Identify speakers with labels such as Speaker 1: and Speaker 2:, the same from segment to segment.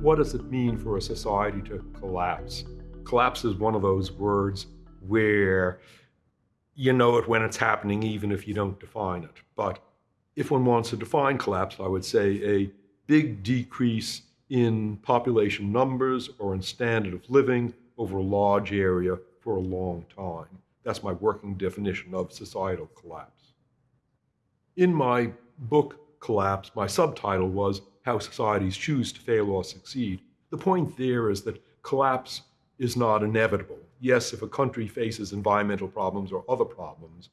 Speaker 1: what does it mean for a society to collapse? Collapse is one of those words where you know it when it's happening, even if you don't define it. But if one wants to define collapse, I would say a big decrease in population numbers or in standard of living over a large area for a long time. That's my working definition of societal collapse. In my book, Collapse, my subtitle was How Societies Choose to Fail or Succeed. The point there is that collapse is not inevitable. Yes, if a country faces environmental problems or other problems,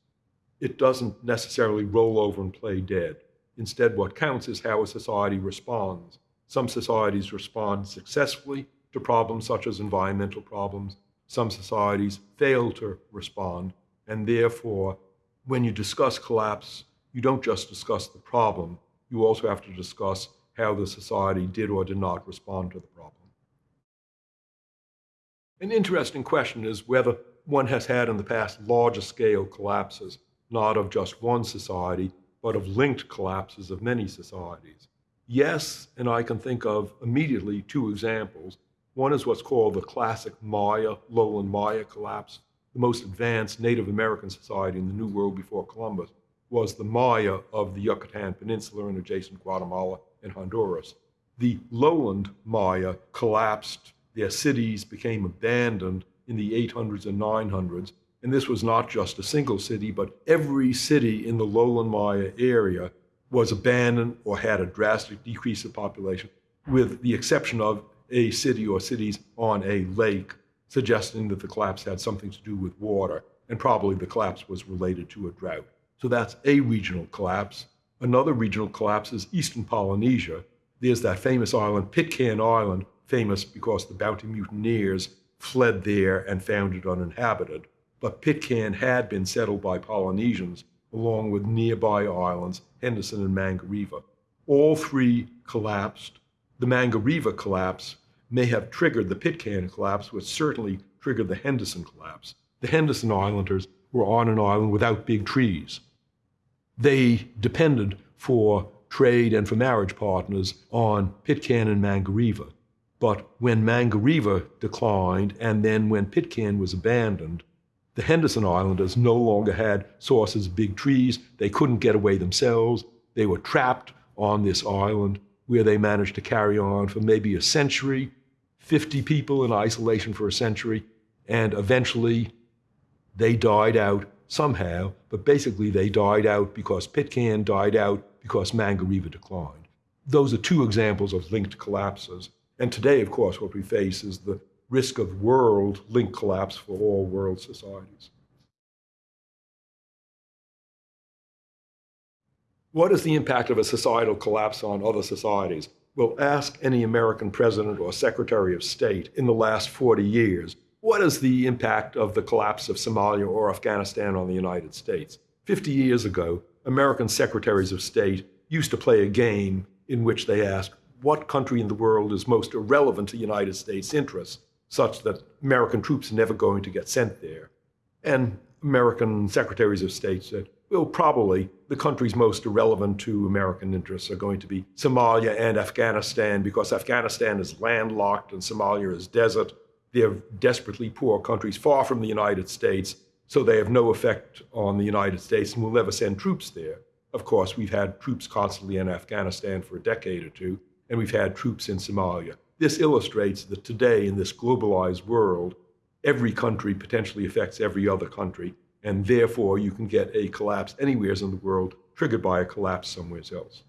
Speaker 1: it doesn't necessarily roll over and play dead. Instead, what counts is how a society responds. Some societies respond successfully to problems such as environmental problems. Some societies fail to respond, and therefore, when you discuss collapse, you don't just discuss the problem, you also have to discuss how the society did or did not respond to the problem. An interesting question is whether one has had in the past larger scale collapses, not of just one society, but of linked collapses of many societies. Yes, and I can think of immediately two examples. One is what's called the classic Maya, lowland Maya collapse. The most advanced Native American society in the New World before Columbus was the Maya of the Yucatan Peninsula and adjacent Guatemala and Honduras. The lowland Maya collapsed their cities became abandoned in the 800s and 900s. And this was not just a single city, but every city in the lowland Maya area was abandoned or had a drastic decrease of population, with the exception of a city or cities on a lake, suggesting that the collapse had something to do with water, and probably the collapse was related to a drought. So that's a regional collapse. Another regional collapse is eastern Polynesia. There's that famous island, Pitcairn Island, famous because the bounty mutineers fled there and found it uninhabited. But Pitcairn had been settled by Polynesians along with nearby islands, Henderson and Mangareva. All three collapsed. The Mangareva collapse may have triggered the Pitcairn collapse, which certainly triggered the Henderson collapse. The Henderson Islanders were on an island without big trees. They depended for trade and for marriage partners on Pitcairn and Mangareva. But when Mangareva declined, and then when Pitcairn was abandoned, the Henderson Islanders no longer had sources of big trees. They couldn't get away themselves. They were trapped on this island where they managed to carry on for maybe a century, 50 people in isolation for a century, and eventually they died out somehow, but basically they died out because Pitcairn died out because Mangareva declined. Those are two examples of linked collapses. And today, of course, what we face is the risk of world link collapse for all world societies. What is the impact of a societal collapse on other societies? Well, ask any American president or secretary of state in the last 40 years, what is the impact of the collapse of Somalia or Afghanistan on the United States? 50 years ago, American secretaries of state used to play a game in which they asked, what country in the world is most irrelevant to United States interests, such that American troops are never going to get sent there. And American secretaries of state said, well, probably the countries most irrelevant to American interests are going to be Somalia and Afghanistan, because Afghanistan is landlocked and Somalia is desert. They're desperately poor countries far from the United States, so they have no effect on the United States and will never send troops there. Of course, we've had troops constantly in Afghanistan for a decade or two, and we've had troops in Somalia. This illustrates that today, in this globalized world, every country potentially affects every other country, and therefore you can get a collapse anywhere in the world triggered by a collapse somewhere else.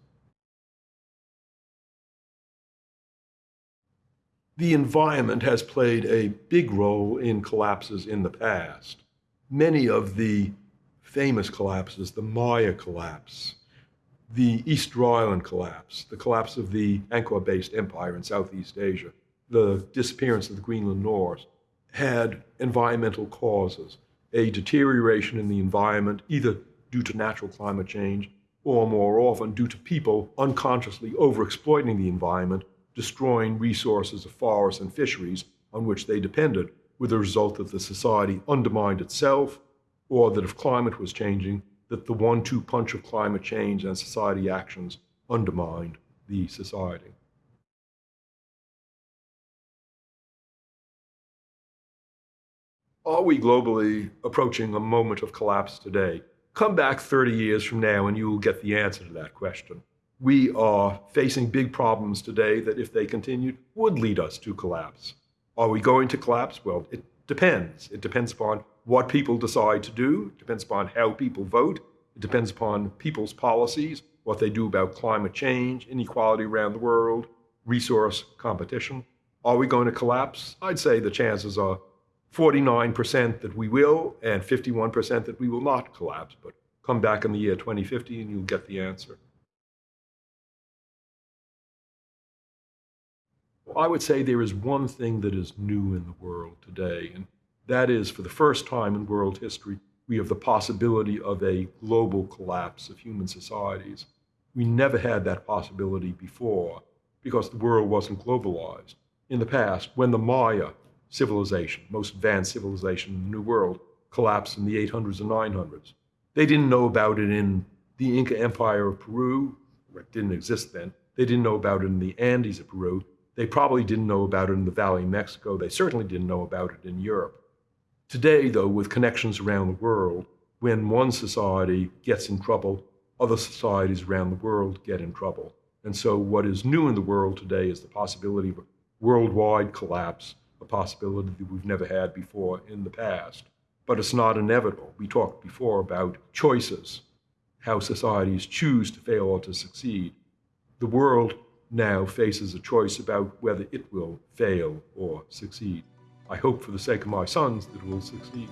Speaker 1: The environment has played a big role in collapses in the past. Many of the famous collapses, the Maya collapse, the Easter Island collapse, the collapse of the Angkor-based empire in Southeast Asia, the disappearance of the Greenland Norse, had environmental causes, a deterioration in the environment, either due to natural climate change or more often due to people unconsciously overexploiting the environment, destroying resources of forests and fisheries on which they depended, with the result that the society undermined itself, or that if climate was changing, that the one two punch of climate change and society actions undermined the society. Are we globally approaching a moment of collapse today? Come back 30 years from now and you will get the answer to that question. We are facing big problems today that, if they continued, would lead us to collapse. Are we going to collapse? Well, it depends. It depends upon what people decide to do, it depends upon how people vote, it depends upon people's policies, what they do about climate change, inequality around the world, resource competition. Are we going to collapse? I'd say the chances are 49% that we will and 51% that we will not collapse. But come back in the year 2050 and you'll get the answer. I would say there is one thing that is new in the world today, and that is for the first time in world history, we have the possibility of a global collapse of human societies. We never had that possibility before because the world wasn't globalized. In the past, when the Maya civilization, most advanced civilization in the New World, collapsed in the 800s and 900s. They didn't know about it in the Inca Empire of Peru, it didn't exist then. They didn't know about it in the Andes of Peru. They probably didn't know about it in the Valley of Mexico. They certainly didn't know about it in Europe. Today, though, with connections around the world, when one society gets in trouble, other societies around the world get in trouble. And so, what is new in the world today is the possibility of a worldwide collapse a possibility that we've never had before in the past. But it's not inevitable. We talked before about choices, how societies choose to fail or to succeed. The world now faces a choice about whether it will fail or succeed. I hope for the sake of my sons that it will succeed.